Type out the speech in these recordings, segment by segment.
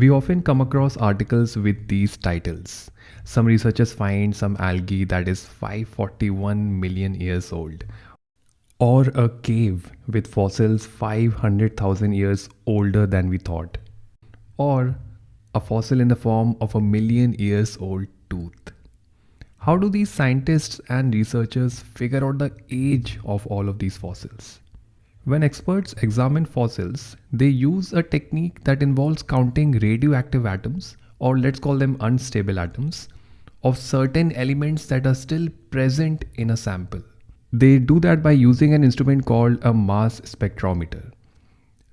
We often come across articles with these titles. Some researchers find some algae that is 541 million years old, or a cave with fossils 500,000 years older than we thought, or a fossil in the form of a million years old tooth. How do these scientists and researchers figure out the age of all of these fossils? When experts examine fossils, they use a technique that involves counting radioactive atoms, or let's call them unstable atoms, of certain elements that are still present in a sample. They do that by using an instrument called a mass spectrometer.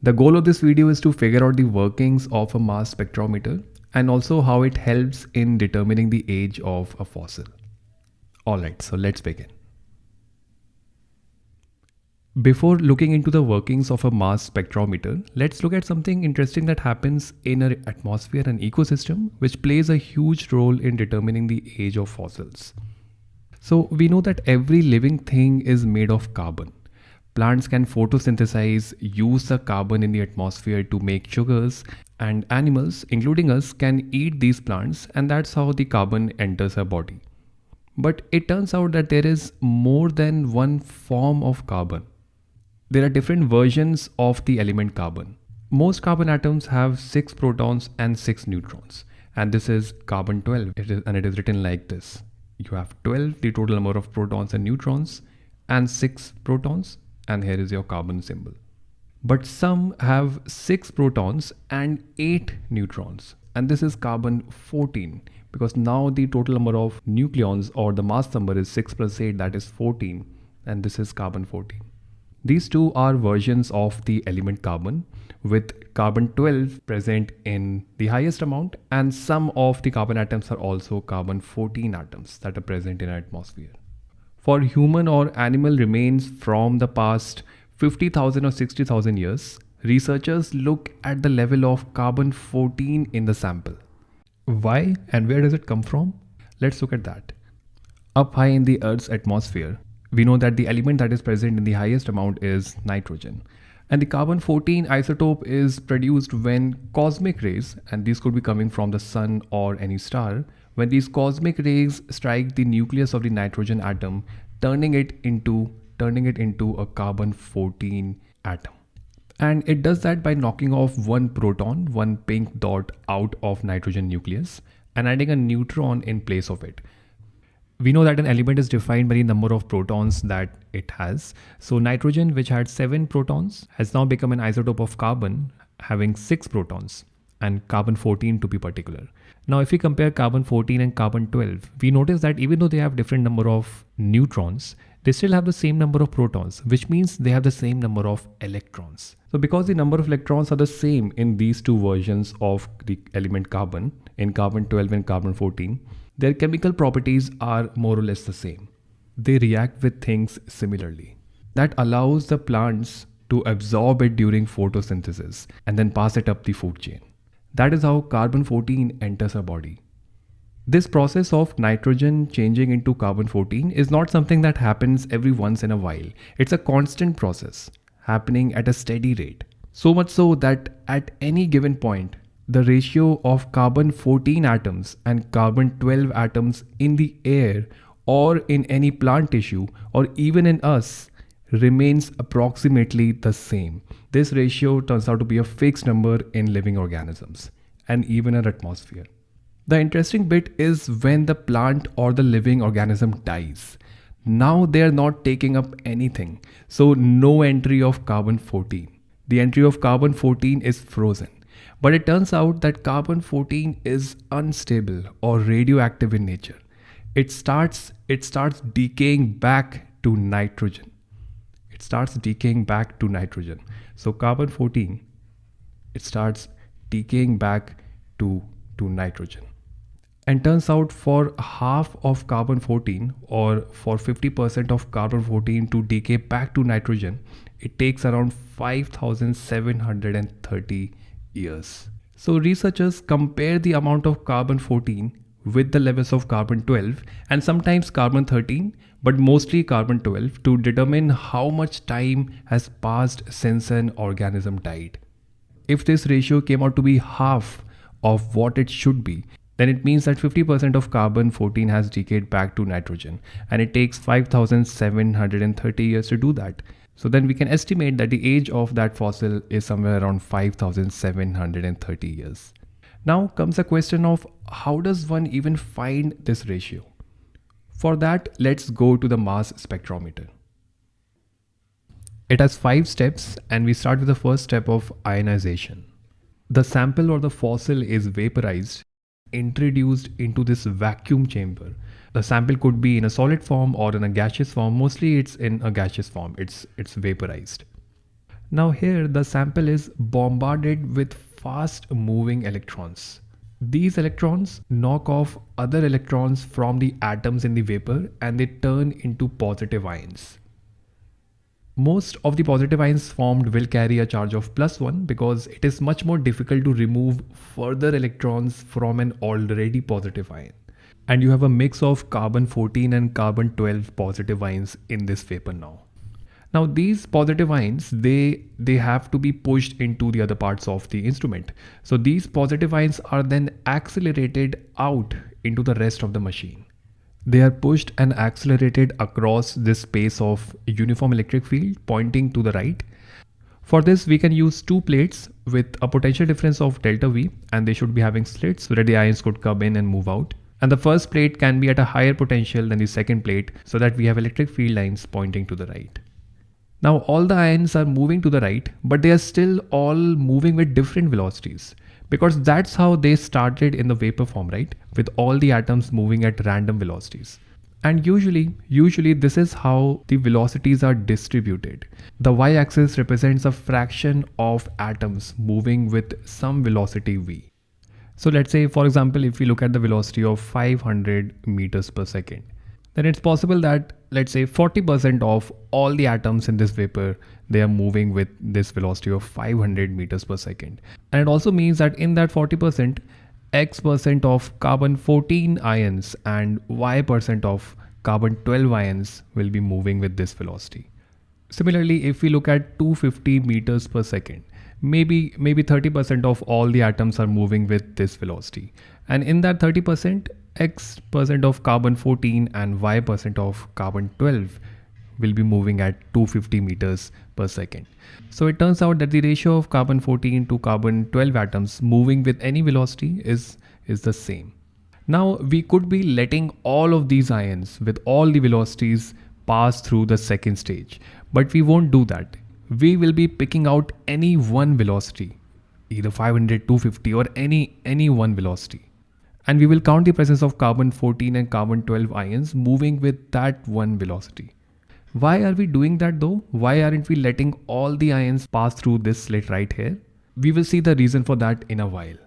The goal of this video is to figure out the workings of a mass spectrometer and also how it helps in determining the age of a fossil. Alright, so let's begin. Before looking into the workings of a mass spectrometer, let's look at something interesting that happens in an atmosphere and ecosystem which plays a huge role in determining the age of fossils. So we know that every living thing is made of carbon. Plants can photosynthesize, use the carbon in the atmosphere to make sugars and animals, including us, can eat these plants and that's how the carbon enters our body. But it turns out that there is more than one form of carbon. There are different versions of the element carbon. Most carbon atoms have 6 protons and 6 neutrons. And this is carbon 12 it is, and it is written like this. You have 12 the total number of protons and neutrons and 6 protons and here is your carbon symbol. But some have 6 protons and 8 neutrons and this is carbon 14 because now the total number of nucleons or the mass number is 6 plus 8 that is 14 and this is carbon 14. These two are versions of the element carbon with carbon 12 present in the highest amount and some of the carbon atoms are also carbon 14 atoms that are present in our atmosphere. For human or animal remains from the past 50,000 or 60,000 years, researchers look at the level of carbon 14 in the sample. Why and where does it come from? Let's look at that. Up high in the Earth's atmosphere, we know that the element that is present in the highest amount is nitrogen. And the carbon 14 isotope is produced when cosmic rays, and these could be coming from the sun or any star, when these cosmic rays strike the nucleus of the nitrogen atom, turning it into turning it into a carbon 14 atom. And it does that by knocking off one proton, one pink dot out of nitrogen nucleus and adding a neutron in place of it we know that an element is defined by the number of protons that it has. So nitrogen, which had seven protons, has now become an isotope of carbon having six protons and carbon 14 to be particular. Now, if we compare carbon 14 and carbon 12, we notice that even though they have different number of neutrons, they still have the same number of protons, which means they have the same number of electrons. So because the number of electrons are the same in these two versions of the element carbon, in carbon 12 and carbon 14, their chemical properties are more or less the same. They react with things similarly. That allows the plants to absorb it during photosynthesis and then pass it up the food chain. That is how carbon 14 enters our body. This process of nitrogen changing into carbon 14 is not something that happens every once in a while. It's a constant process happening at a steady rate. So much so that at any given point, the ratio of carbon 14 atoms and carbon 12 atoms in the air or in any plant tissue or even in us remains approximately the same. This ratio turns out to be a fixed number in living organisms and even our atmosphere. The interesting bit is when the plant or the living organism dies. Now they are not taking up anything, so no entry of carbon 14. The entry of carbon 14 is frozen. But it turns out that carbon 14 is unstable or radioactive in nature. It starts it starts decaying back to nitrogen. It starts decaying back to nitrogen. So carbon 14 it starts decaying back to to nitrogen. And turns out for half of carbon 14 or for 50% of carbon 14 to decay back to nitrogen, it takes around 5730 years. So researchers compare the amount of carbon 14 with the levels of carbon 12 and sometimes carbon 13 but mostly carbon 12 to determine how much time has passed since an organism died. If this ratio came out to be half of what it should be, then it means that 50% of carbon 14 has decayed back to nitrogen and it takes 5730 years to do that. So then we can estimate that the age of that fossil is somewhere around 5730 years. Now comes the question of how does one even find this ratio? For that, let's go to the mass spectrometer. It has five steps and we start with the first step of ionization. The sample or the fossil is vaporized, introduced into this vacuum chamber. The sample could be in a solid form or in a gaseous form. Mostly it's in a gaseous form. It's, it's vaporized. Now here the sample is bombarded with fast moving electrons. These electrons knock off other electrons from the atoms in the vapor and they turn into positive ions. Most of the positive ions formed will carry a charge of plus 1 because it is much more difficult to remove further electrons from an already positive ion. And you have a mix of carbon 14 and carbon 12 positive ions in this vapor now. Now these positive ions, they, they have to be pushed into the other parts of the instrument. So these positive ions are then accelerated out into the rest of the machine. They are pushed and accelerated across this space of uniform electric field pointing to the right. For this, we can use two plates with a potential difference of delta V and they should be having slits where the ions could come in and move out. And the first plate can be at a higher potential than the second plate so that we have electric field lines pointing to the right. Now all the ions are moving to the right, but they are still all moving with different velocities because that's how they started in the vapor form, right? With all the atoms moving at random velocities. And usually, usually this is how the velocities are distributed. The y-axis represents a fraction of atoms moving with some velocity v. So let's say, for example, if we look at the velocity of 500 meters per second, then it's possible that let's say 40% of all the atoms in this vapor they are moving with this velocity of 500 meters per second. And it also means that in that 40% x percent of carbon 14 ions and y percent of carbon 12 ions will be moving with this velocity. Similarly if we look at 250 meters per second maybe maybe 30% of all the atoms are moving with this velocity and in that 30% x percent of carbon 14 and y percent of carbon 12 will be moving at 250 meters per second. So it turns out that the ratio of carbon 14 to carbon 12 atoms moving with any velocity is, is the same. Now we could be letting all of these ions with all the velocities pass through the second stage, but we won't do that. We will be picking out any one velocity, either 500, 250 or any, any one velocity and we will count the presence of carbon 14 and carbon 12 ions moving with that one velocity. Why are we doing that though? Why aren't we letting all the ions pass through this slit right here? We will see the reason for that in a while.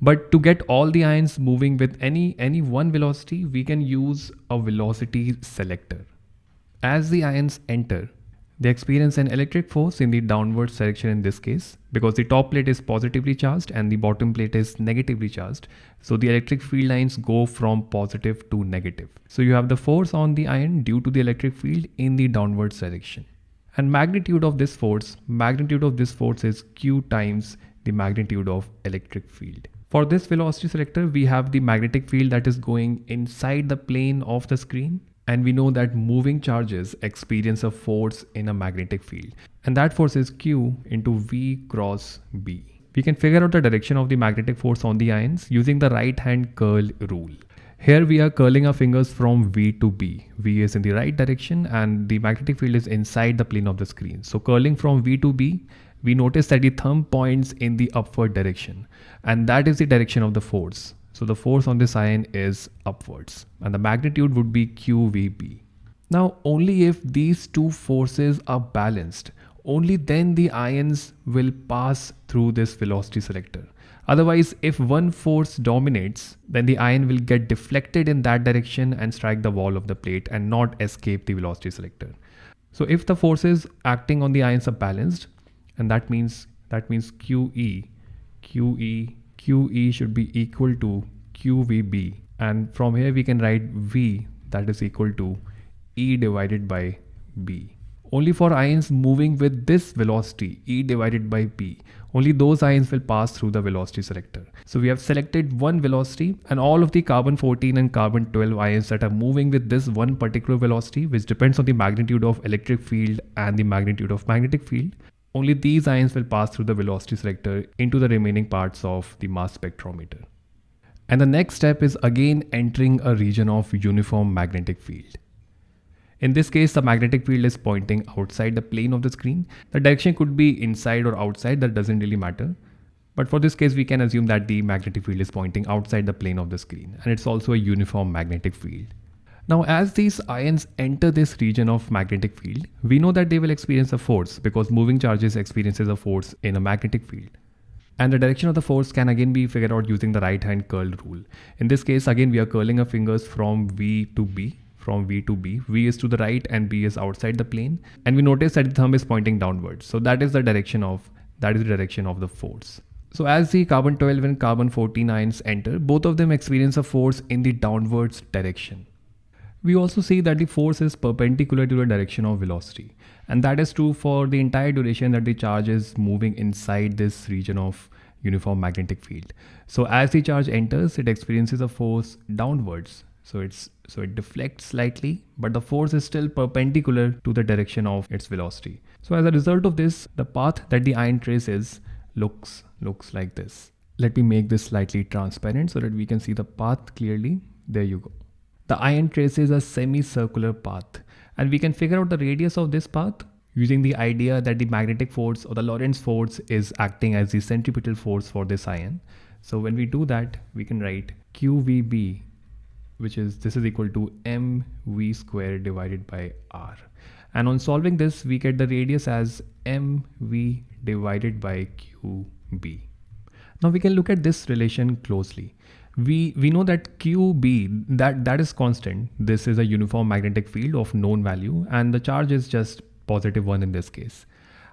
But to get all the ions moving with any, any one velocity, we can use a velocity selector. As the ions enter, they experience an electric force in the downwards direction in this case because the top plate is positively charged and the bottom plate is negatively charged. So the electric field lines go from positive to negative. So you have the force on the ion due to the electric field in the downwards direction. And magnitude of this force, magnitude of this force is q times the magnitude of electric field. For this velocity selector, we have the magnetic field that is going inside the plane of the screen and we know that moving charges experience a force in a magnetic field and that force is q into v cross b. We can figure out the direction of the magnetic force on the ions using the right hand curl rule. Here we are curling our fingers from V to B. V is in the right direction and the magnetic field is inside the plane of the screen. So curling from V to B, we notice that the thumb points in the upward direction and that is the direction of the force. So the force on this ion is upwards and the magnitude would be QVB. Now only if these two forces are balanced, only then the ions will pass through this velocity selector. Otherwise, if one force dominates, then the ion will get deflected in that direction and strike the wall of the plate and not escape the velocity selector. So if the forces acting on the ions are balanced, and that means that means QE, QE QE should be equal to QVB and from here we can write V that is equal to E divided by B. only for ions moving with this velocity E divided by B. Only those ions will pass through the velocity selector. So we have selected one velocity and all of the carbon 14 and carbon 12 ions that are moving with this one particular velocity which depends on the magnitude of electric field and the magnitude of magnetic field. Only these ions will pass through the velocity selector into the remaining parts of the mass spectrometer. And the next step is again entering a region of uniform magnetic field. In this case, the magnetic field is pointing outside the plane of the screen. The direction could be inside or outside, that doesn't really matter. But for this case, we can assume that the magnetic field is pointing outside the plane of the screen and it's also a uniform magnetic field. Now, as these ions enter this region of magnetic field, we know that they will experience a force because moving charges experiences a force in a magnetic field. And the direction of the force can again be figured out using the right hand curl rule. In this case, again, we are curling our fingers from V to B from V to B. V is to the right and B is outside the plane. And we notice that the thumb is pointing downwards. So that is the direction of that is the direction of the force. So as the carbon 12 and carbon 14 ions enter, both of them experience a force in the downwards direction. We also see that the force is perpendicular to the direction of velocity. And that is true for the entire duration that the charge is moving inside this region of uniform magnetic field. So as the charge enters, it experiences a force downwards. So it's so it deflects slightly but the force is still perpendicular to the direction of its velocity. So as a result of this the path that the ion traces looks looks like this. Let me make this slightly transparent so that we can see the path clearly. There you go the ion traces a semicircular path and we can figure out the radius of this path using the idea that the magnetic force or the Lorentz force is acting as the centripetal force for this ion. So when we do that, we can write QVB which is this is equal to mv squared divided by r. And on solving this, we get the radius as mv divided by qb. Now we can look at this relation closely. We, we know that qb, that, that is constant. This is a uniform magnetic field of known value and the charge is just positive 1 in this case.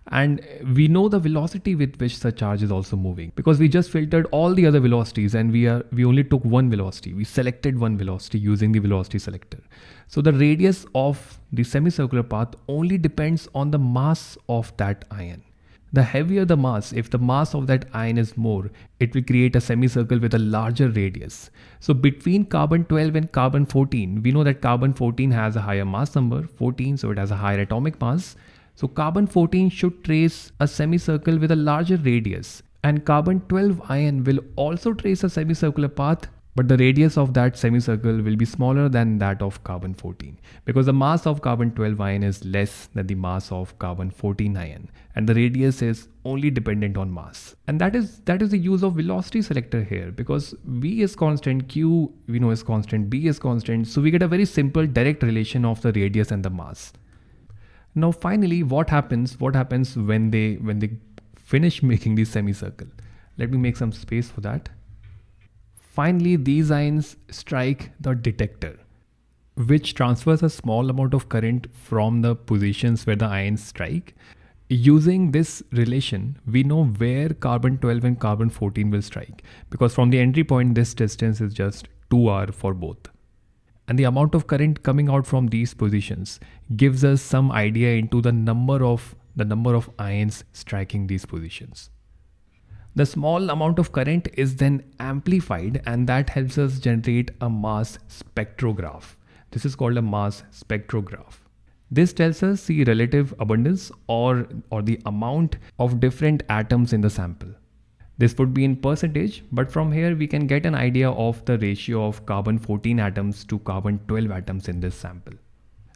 And we know the velocity with which the charge is also moving because we just filtered all the other velocities and we are we only took one velocity. We selected one velocity using the velocity selector. So the radius of the semicircular path only depends on the mass of that ion the heavier the mass if the mass of that ion is more it will create a semicircle with a larger radius. So between carbon 12 and carbon 14 we know that carbon 14 has a higher mass number 14 so it has a higher atomic mass. So carbon 14 should trace a semicircle with a larger radius and carbon 12 ion will also trace a semicircular path but the radius of that semicircle will be smaller than that of carbon 14 because the mass of carbon 12 ion is less than the mass of carbon 14 ion and the radius is only dependent on mass. And that is that is the use of velocity selector here because v is constant q we know is constant b is constant so we get a very simple direct relation of the radius and the mass. Now finally what happens what happens when they when they finish making the semicircle? Let me make some space for that finally these ions strike the detector which transfers a small amount of current from the positions where the ions strike using this relation we know where carbon 12 and carbon 14 will strike because from the entry point this distance is just 2r for both and the amount of current coming out from these positions gives us some idea into the number of the number of ions striking these positions. The small amount of current is then amplified and that helps us generate a mass spectrograph. This is called a mass spectrograph. This tells us the relative abundance or, or the amount of different atoms in the sample. This would be in percentage, but from here we can get an idea of the ratio of carbon 14 atoms to carbon 12 atoms in this sample.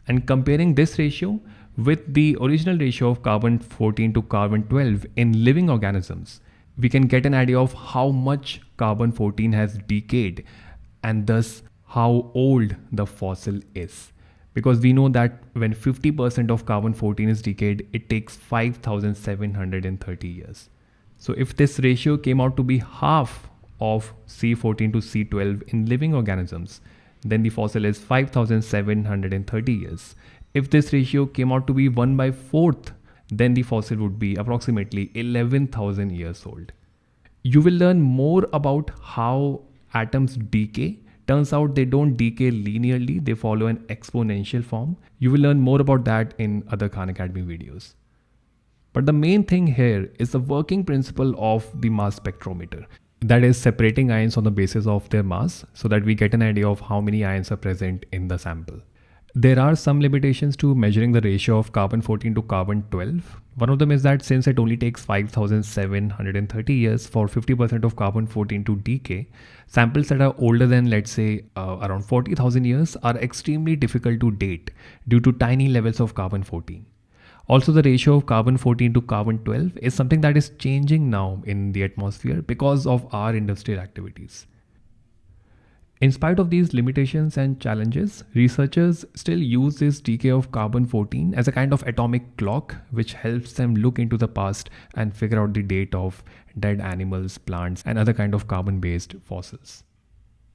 And comparing this ratio with the original ratio of carbon 14 to carbon 12 in living organisms, we can get an idea of how much carbon 14 has decayed and thus how old the fossil is. Because we know that when 50% of carbon 14 is decayed, it takes 5730 years. So if this ratio came out to be half of C14 to C12 in living organisms, then the fossil is 5730 years. If this ratio came out to be 1 by 4th, then the fossil would be approximately 11,000 years old. You will learn more about how atoms decay Turns out they don't decay linearly, they follow an exponential form. You will learn more about that in other Khan Academy videos. But the main thing here is the working principle of the mass spectrometer. That is separating ions on the basis of their mass so that we get an idea of how many ions are present in the sample. There are some limitations to measuring the ratio of carbon 14 to carbon 12. One of them is that since it only takes 5730 years for 50% of carbon 14 to decay, samples that are older than let's say uh, around 40,000 years are extremely difficult to date due to tiny levels of carbon 14. Also, the ratio of carbon 14 to carbon 12 is something that is changing now in the atmosphere because of our industrial activities. In spite of these limitations and challenges, researchers still use this decay of carbon-14 as a kind of atomic clock which helps them look into the past and figure out the date of dead animals, plants and other kind of carbon-based fossils.